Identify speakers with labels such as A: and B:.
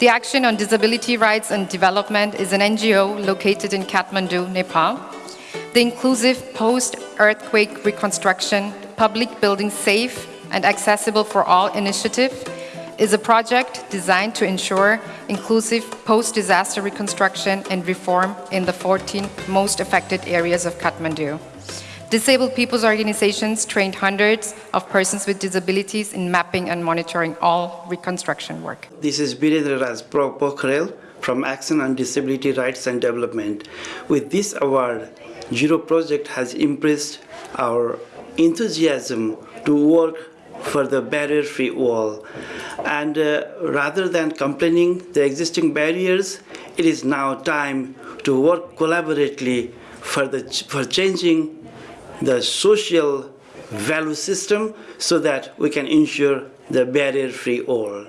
A: The Action on Disability Rights and Development is an NGO located in Kathmandu, Nepal. The Inclusive Post-Earthquake Reconstruction Public Building Safe and Accessible for All initiative is a project designed to ensure inclusive post-disaster reconstruction and reform in the 14 most affected areas of Kathmandu. Disabled people's organizations trained hundreds of persons with disabilities in mapping and monitoring all reconstruction work.
B: This is Birendra Raj Pokhrel from Action on Disability Rights and Development. With this award, Zero Project has impressed our enthusiasm to work for the barrier-free wall. And uh, rather than complaining the existing barriers, it is now time to work collaboratively for, the, for changing the social value system so that we can ensure the barrier-free wall.